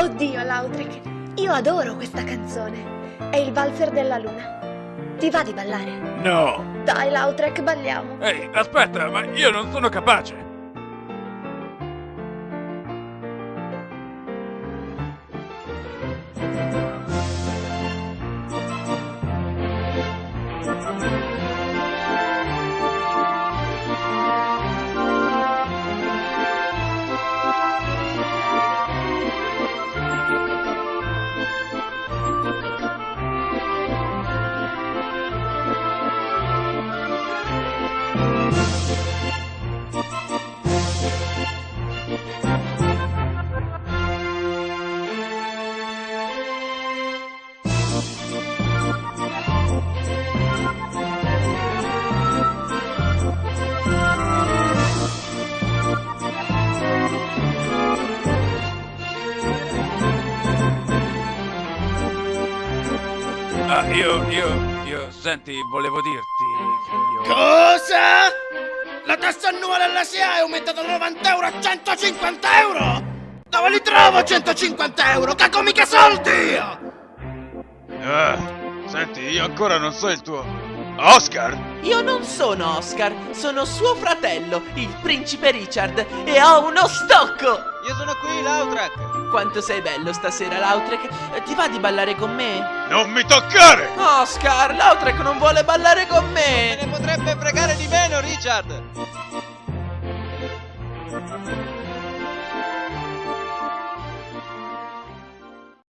Oddio, Lautrec, io adoro questa canzone. È il valzer della luna. Ti va di ballare? No! Dai, Lautrec, balliamo. Ehi, aspetta, ma io non sono capace! Ah, io, io, io, senti, volevo dirti, figlio... Cosa? La tassa annuale alla SIA è aumentata da 90 euro a 150 euro! Dove li trovo 150 euro? Cago mica soldi! Ah, senti, io ancora non so il tuo... Oscar? Io non sono Oscar, sono suo fratello, il principe Richard, e ho uno stocco! Io sono qui, Lautrec! Quanto sei bello stasera, Lautrec. Ti va di ballare con me? Non mi toccare! Oscar, Lautrec non vuole ballare con Me me! ne potrebbe fregare di meno, Richard!